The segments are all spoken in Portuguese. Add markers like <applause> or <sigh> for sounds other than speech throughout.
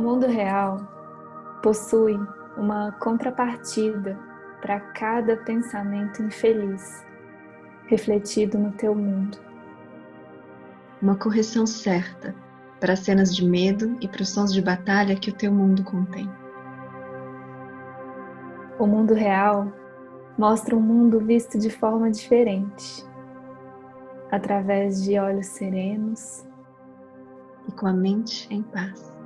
mundo real possui uma contrapartida para cada pensamento infeliz refletido no teu mundo. Uma correção certa para as cenas de medo e para os sons de batalha que o teu mundo contém. O mundo real mostra um mundo visto de forma diferente, através de olhos serenos e com a mente em paz.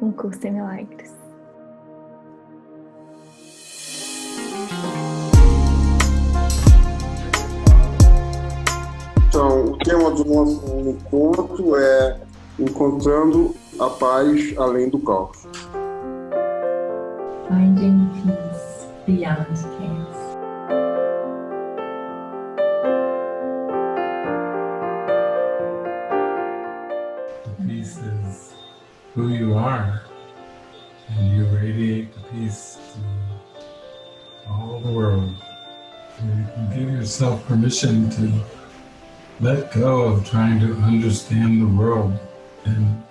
Um curso em milagres. Então, o tema do nosso encontro é Encontrando a Paz Além do Caos. Finding Peace Beyond Chaos. Who you are, and you radiate the peace to all the world. You can give yourself permission to let go of trying to understand the world and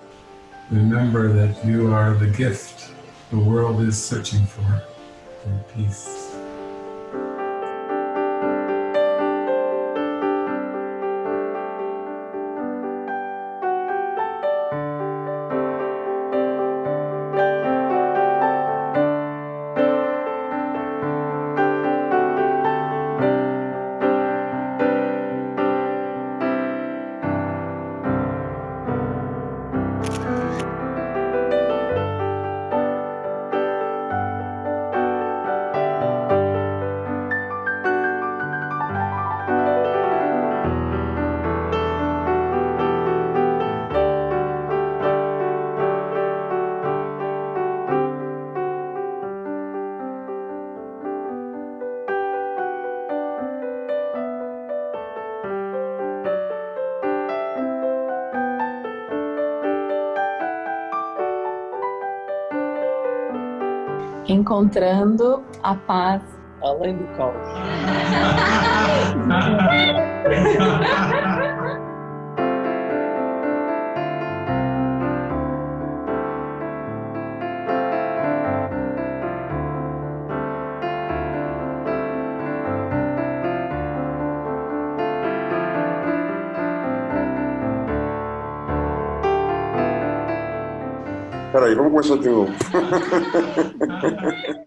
remember that you are the gift the world is searching for, for peace. Encontrando a paz além do caos. <laughs> Peraí, vamos começar de novo. <laughs>